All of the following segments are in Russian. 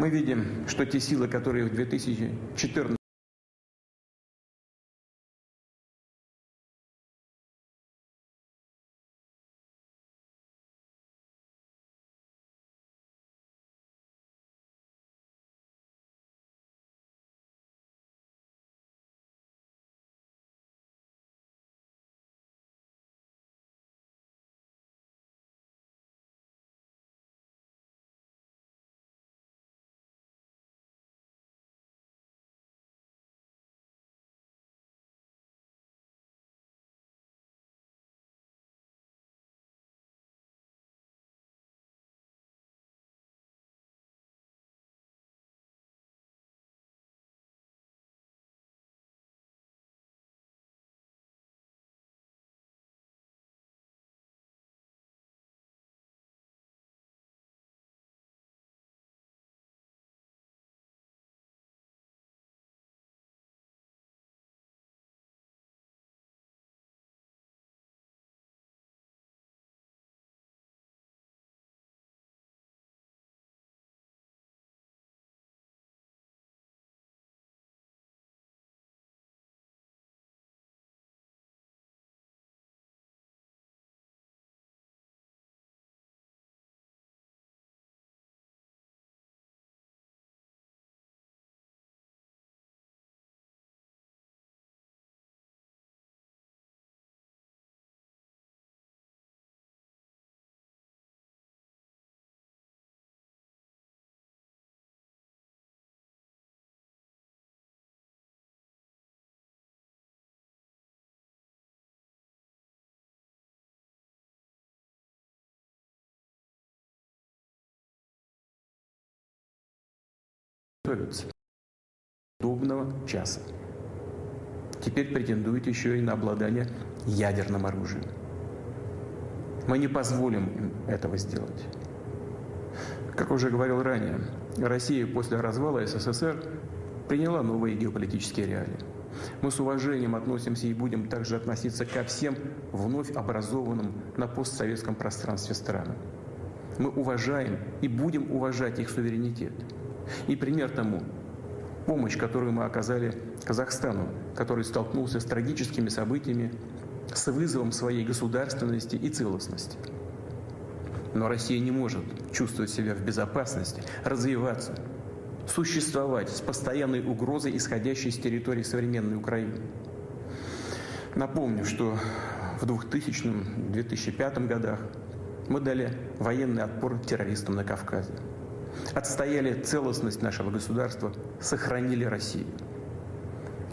Мы видим, что те силы, которые в 2014 готовятся. Удобного часа. Теперь претендует еще и на обладание ядерным оружием. Мы не позволим им этого сделать. Как уже говорил ранее, Россия после развала СССР приняла новые геополитические реалии. Мы с уважением относимся и будем также относиться ко всем вновь образованным на постсоветском пространстве странам. Мы уважаем и будем уважать их суверенитет – и пример тому – помощь, которую мы оказали Казахстану, который столкнулся с трагическими событиями, с вызовом своей государственности и целостности. Но Россия не может чувствовать себя в безопасности, развиваться, существовать с постоянной угрозой, исходящей с территории современной Украины. Напомню, что в 2000-2005 годах мы дали военный отпор террористам на Кавказе отстояли целостность нашего государства, сохранили Россию.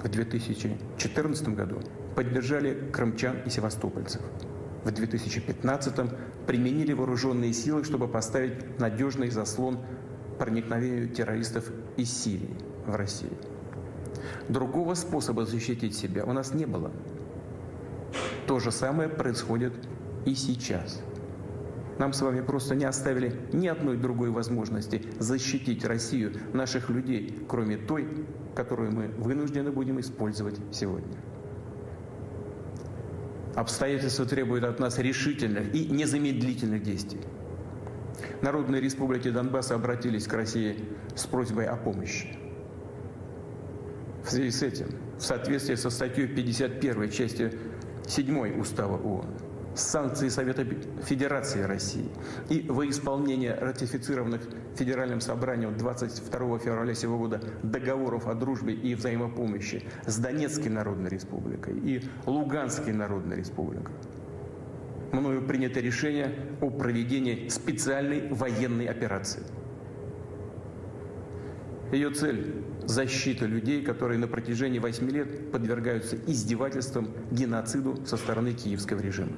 В 2014 году поддержали крымчан и севастопольцев. В 2015 применили вооруженные силы, чтобы поставить надежный заслон проникновению террористов из Сирии в Россию. Другого способа защитить себя у нас не было. То же самое происходит и сейчас. Нам с вами просто не оставили ни одной другой возможности защитить Россию, наших людей, кроме той, которую мы вынуждены будем использовать сегодня. Обстоятельства требуют от нас решительных и незамедлительных действий. Народные республики Донбасса обратились к России с просьбой о помощи. В связи с этим, в соответствии со статьей 51 части 7 Устава ООН, санкции Совета Федерации России и во исполнение ратифицированных Федеральным собранием 22 февраля сего года договоров о дружбе и взаимопомощи с Донецкой Народной Республикой и Луганской Народной Республикой. Мною принято решение о проведении специальной военной операции. Ее цель – защита людей, которые на протяжении восьми лет подвергаются издевательствам, геноциду со стороны киевского режима.